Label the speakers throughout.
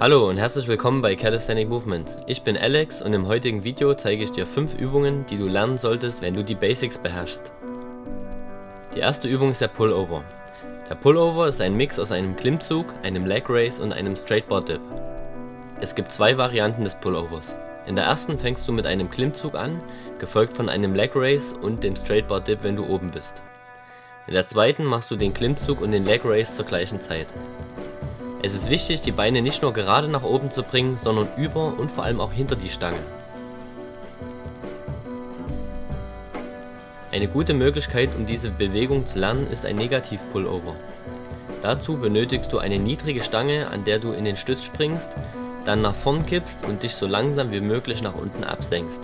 Speaker 1: Hallo und herzlich willkommen bei Calisthenic Movement. Ich bin Alex und im heutigen Video zeige ich dir 5 Übungen, die du lernen solltest, wenn du die Basics beherrschst. Die erste Übung ist der Pullover. Der Pullover ist ein Mix aus einem Klimmzug, einem Leg Raise und einem Straight Bar Dip. Es gibt zwei Varianten des Pullovers. In der ersten fängst du mit einem Klimmzug an, gefolgt von einem Leg Raise und dem Straight Bar Dip, wenn du oben bist. In der zweiten machst du den Klimmzug und den Leg Raise zur gleichen Zeit. Es ist wichtig, die Beine nicht nur gerade nach oben zu bringen, sondern über und vor allem auch hinter die Stange. Eine gute Möglichkeit, um diese Bewegung zu lernen, ist ein Negativ-Pullover. Dazu benötigst du eine niedrige Stange, an der du in den Stütz springst, dann nach vorn kippst und dich so langsam wie möglich nach unten absenkst.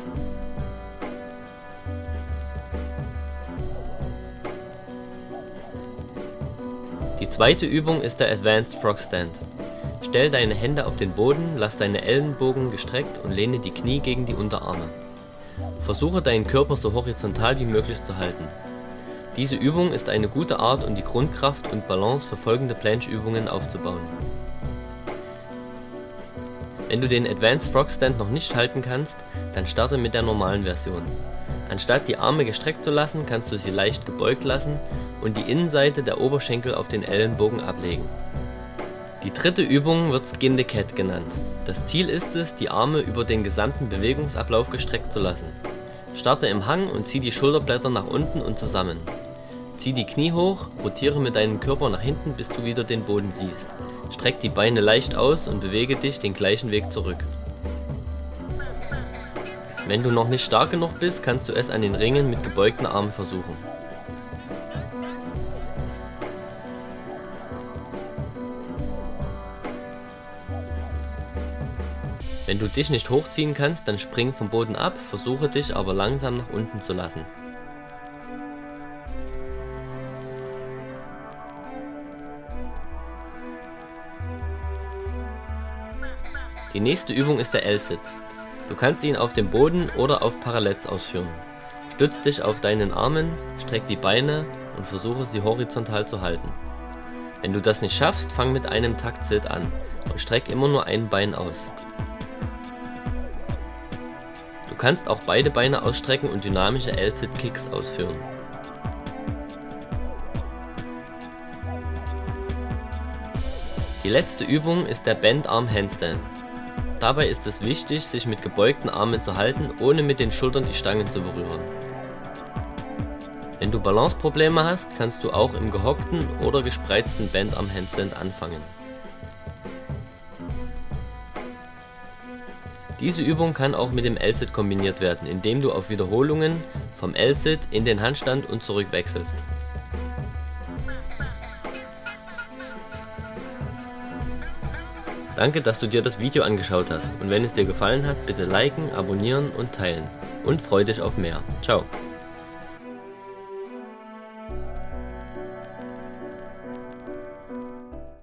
Speaker 1: Die zweite Übung ist der Advanced Frog Stand. Stell deine Hände auf den Boden, lass deine Ellenbogen gestreckt und lehne die Knie gegen die Unterarme. Versuche deinen Körper so horizontal wie möglich zu halten. Diese Übung ist eine gute Art um die Grundkraft und Balance für folgende Planche-Übungen aufzubauen. Wenn du den Advanced Frog Stand noch nicht halten kannst, dann starte mit der normalen Version. Anstatt die Arme gestreckt zu lassen, kannst du sie leicht gebeugt lassen und die Innenseite der Oberschenkel auf den Ellenbogen ablegen. Die dritte Übung wird Skin Cat genannt. Das Ziel ist es, die Arme über den gesamten Bewegungsablauf gestreckt zu lassen. Starte im Hang und zieh die Schulterblätter nach unten und zusammen. Zieh die Knie hoch, rotiere mit deinem Körper nach hinten, bis du wieder den Boden siehst. Streck die Beine leicht aus und bewege dich den gleichen Weg zurück. Wenn du noch nicht stark genug bist, kannst du es an den Ringen mit gebeugten Armen versuchen. Wenn du dich nicht hochziehen kannst, dann spring vom Boden ab, versuche dich aber langsam nach unten zu lassen. Die nächste Übung ist der L-Sit. Du kannst ihn auf dem Boden oder auf Parallels ausführen. Stütz dich auf deinen Armen, streck die Beine und versuche sie horizontal zu halten. Wenn du das nicht schaffst, fang mit einem Takt-Sit an und streck immer nur ein Bein aus kannst auch beide Beine ausstrecken und dynamische L-Sit-Kicks ausführen. Die letzte Übung ist der Bend Arm Handstand. Dabei ist es wichtig, sich mit gebeugten Armen zu halten, ohne mit den Schultern die Stangen zu berühren. Wenn du Balanceprobleme hast, kannst du auch im gehockten oder gespreizten Bend Arm Handstand anfangen. Diese Übung kann auch mit dem L-Sit kombiniert werden, indem du auf Wiederholungen vom L-Sit in den Handstand und zurück wechselst. Danke, dass du dir das Video angeschaut hast und wenn es dir gefallen hat, bitte liken, abonnieren und teilen. Und freu dich auf mehr. Ciao.